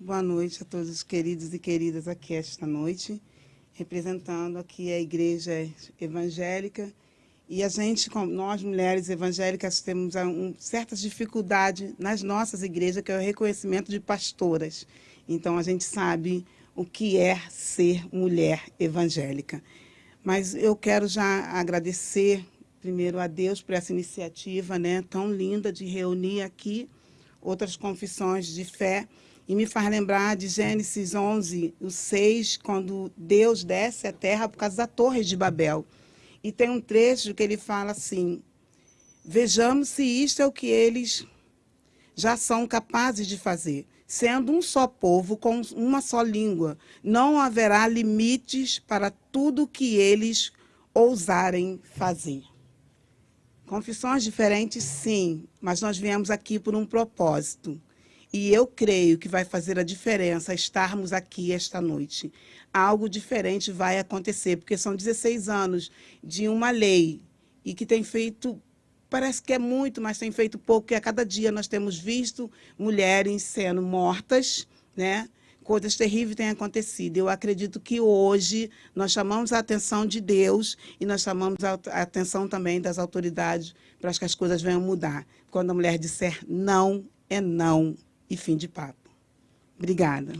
Boa noite a todos os queridos e queridas aqui esta noite, representando aqui a Igreja Evangélica. E a gente, nós mulheres evangélicas, temos um, certas dificuldades nas nossas igrejas, que é o reconhecimento de pastoras. Então, a gente sabe o que é ser mulher evangélica. Mas eu quero já agradecer primeiro a Deus por essa iniciativa né, tão linda de reunir aqui outras confissões de fé e me faz lembrar de Gênesis 11, o 6, quando Deus desce à terra por causa da torre de Babel. E tem um trecho que ele fala assim, vejamos se isto é o que eles já são capazes de fazer. Sendo um só povo, com uma só língua, não haverá limites para tudo que eles ousarem fazer. Confissões diferentes, sim, mas nós viemos aqui por um propósito. E eu creio que vai fazer a diferença estarmos aqui esta noite. Algo diferente vai acontecer, porque são 16 anos de uma lei e que tem feito, parece que é muito, mas tem feito pouco, e a cada dia nós temos visto mulheres sendo mortas, né? Coisas terríveis têm acontecido. Eu acredito que hoje nós chamamos a atenção de Deus e nós chamamos a atenção também das autoridades para que as coisas venham mudar. Quando a mulher disser não, é não e fim de papo. Obrigada.